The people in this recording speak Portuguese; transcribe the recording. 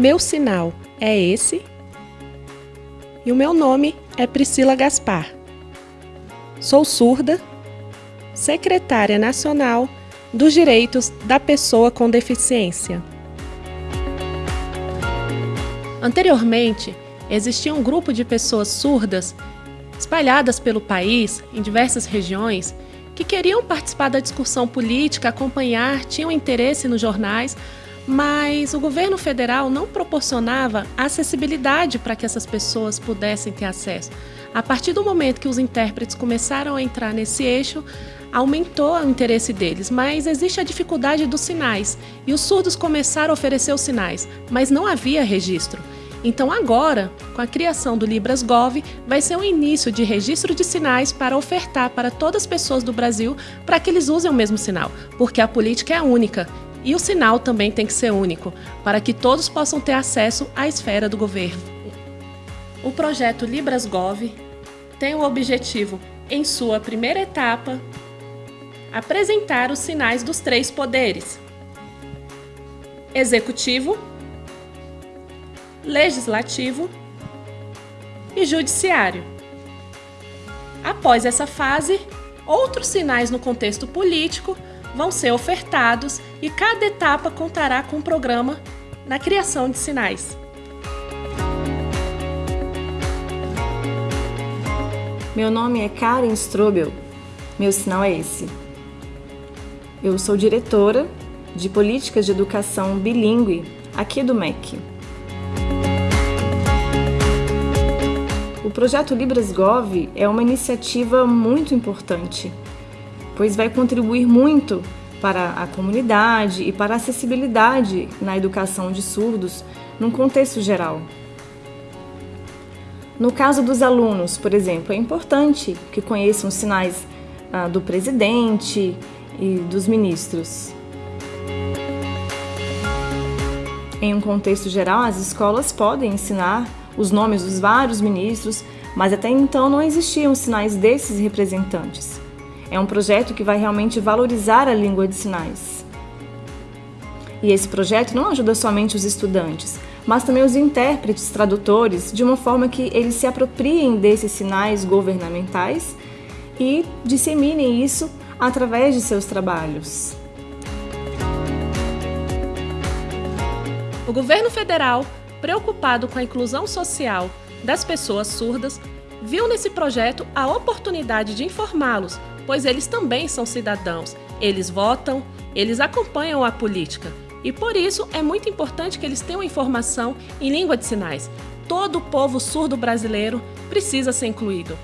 Meu sinal é esse. E o meu nome é Priscila Gaspar. Sou surda, secretária nacional dos Direitos da Pessoa com Deficiência. Anteriormente, existia um grupo de pessoas surdas espalhadas pelo país, em diversas regiões, que queriam participar da discussão política, acompanhar, tinham interesse nos jornais, mas o governo federal não proporcionava acessibilidade para que essas pessoas pudessem ter acesso. A partir do momento que os intérpretes começaram a entrar nesse eixo, aumentou o interesse deles, mas existe a dificuldade dos sinais e os surdos começaram a oferecer os sinais, mas não havia registro. Então agora, com a criação do Libras Gov, vai ser um início de registro de sinais para ofertar para todas as pessoas do Brasil para que eles usem o mesmo sinal, porque a política é única e o sinal também tem que ser único, para que todos possam ter acesso à esfera do governo. O projeto Libras Gov tem o objetivo, em sua primeira etapa, apresentar os sinais dos três poderes: executivo, legislativo e judiciário. Após essa fase, outros sinais no contexto político vão ser ofertados e cada etapa contará com um programa na criação de sinais. Meu nome é Karen Strobel. Meu sinal é esse. Eu sou diretora de Políticas de Educação Bilingue aqui do MEC. O projeto Libras Gov é uma iniciativa muito importante, pois vai contribuir muito para a comunidade e para a acessibilidade na educação de surdos num contexto geral. No caso dos alunos, por exemplo, é importante que conheçam os sinais ah, do presidente e dos ministros. Em um contexto geral, as escolas podem ensinar os nomes dos vários ministros, mas até então não existiam sinais desses representantes. É um projeto que vai realmente valorizar a língua de sinais. E esse projeto não ajuda somente os estudantes, mas também os intérpretes, tradutores, de uma forma que eles se apropriem desses sinais governamentais e disseminem isso através de seus trabalhos. O governo federal, preocupado com a inclusão social das pessoas surdas, viu nesse projeto a oportunidade de informá-los, pois eles também são cidadãos, eles votam, eles acompanham a política. E por isso é muito importante que eles tenham informação em língua de sinais. Todo o povo surdo brasileiro precisa ser incluído.